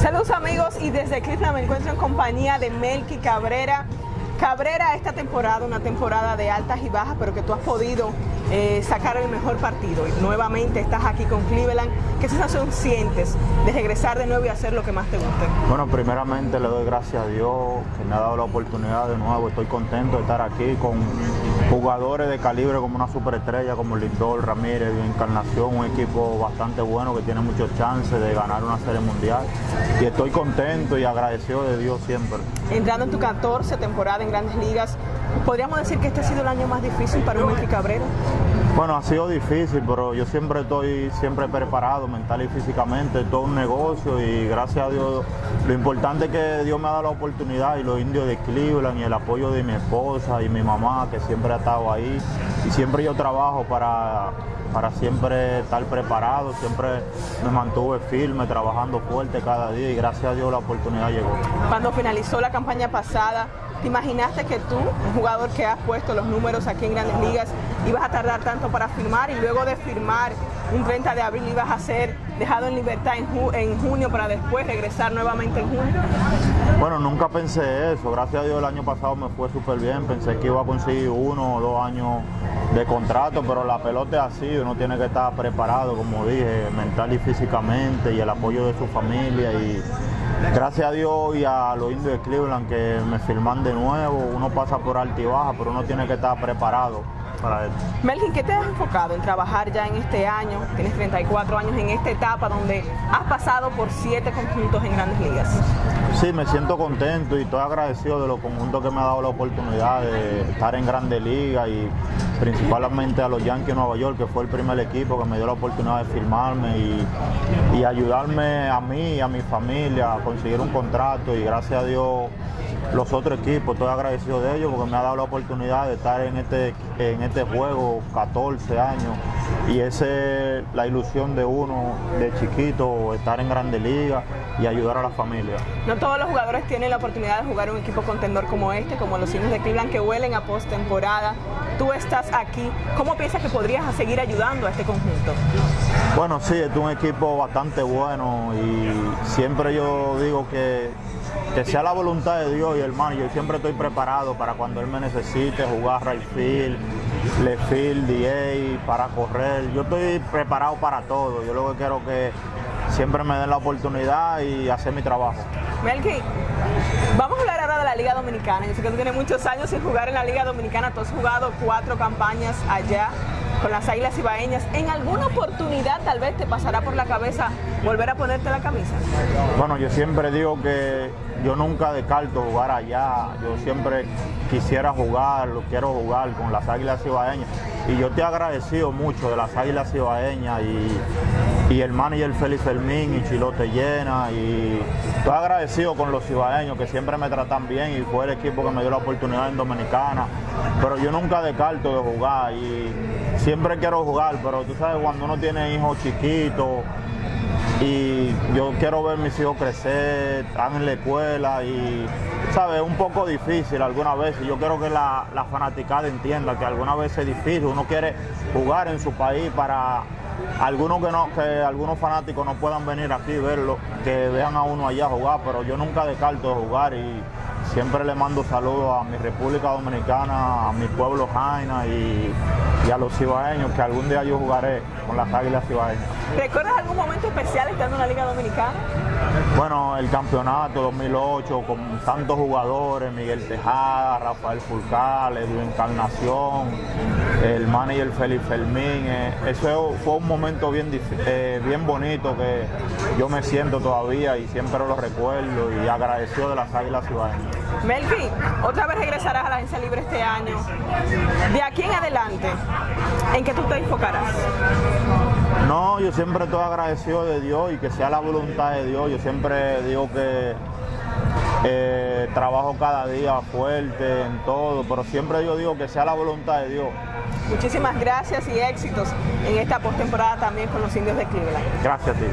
Saludos amigos y desde Cleveland me encuentro en compañía de Melky Cabrera. Cabrera, esta temporada, una temporada de altas y bajas, pero que tú has podido eh, sacar el mejor partido. Y nuevamente estás aquí con Cleveland. ¿Qué sensación sientes de regresar de nuevo y hacer lo que más te guste? Bueno, primeramente le doy gracias a Dios que me ha dado la oportunidad de nuevo. Estoy contento de estar aquí con jugadores de calibre como una superestrella como Lindor, Ramírez, Encarnación, un equipo bastante bueno que tiene muchos chances de ganar una serie mundial. Y estoy contento y agradecido de Dios siempre. Entrando en tu 14 temporada en Grandes Ligas, ¿podríamos decir que este ha sido el año más difícil para un Cabrera? Bueno, ha sido difícil, pero yo siempre estoy siempre preparado mental y físicamente, todo un negocio y gracias a Dios, lo importante es que Dios me ha dado la oportunidad y los indios de Cleveland y el apoyo de mi esposa y mi mamá que siempre ha estado ahí y siempre yo trabajo para, para siempre estar preparado, siempre me mantuve firme, trabajando fuerte cada día y gracias a Dios la oportunidad llegó. Cuando finalizó la campaña pasada, ¿Te imaginaste que tú, un jugador que has puesto los números aquí en Grandes Ligas, ibas a tardar tanto para firmar y luego de firmar un 30 de abril ibas a ser dejado en libertad en, junio para después regresar nuevamente en junio? Bueno, nunca pensé eso. Gracias a Dios el año pasado me fue súper bien. Pensé que iba a conseguir uno o dos años de contrato, pero la pelota es así. Uno tiene que estar preparado, como dije, mental y físicamente y el apoyo de su familia y gracias a Dios y a los indios de Cleveland que me firman de nuevo, uno pasa por alta y baja, pero uno tiene que estar preparado para eso. Melvin, ¿qué te has enfocado en trabajar ya en este año? Tienes 34 años en esta etapa donde has pasado por siete conjuntos en grandes ligas. Sí, me siento contento y estoy agradecido de los conjuntos que me ha dado la oportunidad de estar en grandes ligas y principalmente a los Yankees de Nueva York, que fue el primer equipo que me dio la oportunidad de firmarme y, y ayudarme a mí y a mi familia a conseguir un contrato y gracias a Dios los otros equipos, estoy agradecido de ellos porque me ha dado la oportunidad de estar en este, en este juego 14 años y esa es la ilusión de uno de chiquito, estar en Grandes Ligas y ayudar a la familia. No todos los jugadores tienen la oportunidad de jugar en un equipo contendor como este, como los indios de Cleveland que huelen a postemporada. Tú estás aquí, ¿cómo piensas que podrías seguir ayudando a este conjunto? Bueno, sí, es un equipo bastante bueno y siempre yo digo que que sea la voluntad de Dios y hermano, yo siempre estoy preparado para cuando Él me necesite jugar right field, left field, DA, para correr. Yo estoy preparado para todo. Yo lo que quiero que siempre me den la oportunidad y hacer mi trabajo. Melky, vamos a hablar ahora de la Liga Dominicana. Yo sé que tú tienes muchos años sin jugar en la Liga Dominicana. Tú has jugado cuatro campañas allá con las Águilas Ibaeñas. ¿En alguna oportunidad tal vez te pasará por la cabeza volver a ponerte la camisa? Bueno, yo siempre digo que yo nunca descarto jugar allá. Yo siempre quisiera jugar, lo quiero jugar con las Águilas Ibaeñas. Y yo te he agradecido mucho de las Águilas Ibaeñas y, y el manager Félix Fermín y Chilote Llena. Y estoy agradecido con los ibaeños que siempre me tratan bien y fue el equipo que me dio la oportunidad en Dominicana. Pero yo nunca descarto de jugar y siempre quiero jugar, pero tú sabes, cuando uno tiene hijos chiquitos, y yo quiero ver mis hijos crecer, están en la escuela y, ¿sabes? Es un poco difícil algunas veces. Yo quiero que la, la fanaticada entienda que algunas veces es difícil. Uno quiere jugar en su país para algunos que no, que algunos fanáticos no puedan venir aquí verlo, que vean a uno allá jugar, pero yo nunca descarto de jugar y siempre le mando saludos a mi República Dominicana, a mi pueblo Jaina y, y a los cibaeños, que algún día yo jugaré con las águilas cibaeñas. ¿Recuerdas algún momento especial estando en la Liga Dominicana? Bueno, el campeonato 2008 con tantos jugadores, Miguel Tejada, Rafael Fulcal, Edwin Encarnación, el manager Félix Fermín. Eh, eso fue un momento bien, eh, bien bonito que yo me siento todavía y siempre lo recuerdo y agradecido de las Águilas Cibaeñas. Melky, otra vez regresarás a la agencia libre este año. De aquí en adelante, ¿en qué tú te enfocarás? No, yo siempre estoy agradecido de Dios y que sea la voluntad de Dios. Yo siempre digo que eh, trabajo cada día fuerte en todo, pero siempre yo digo que sea la voluntad de Dios. Muchísimas gracias y éxitos en esta postemporada también con los indios de Cleveland. Gracias a ti.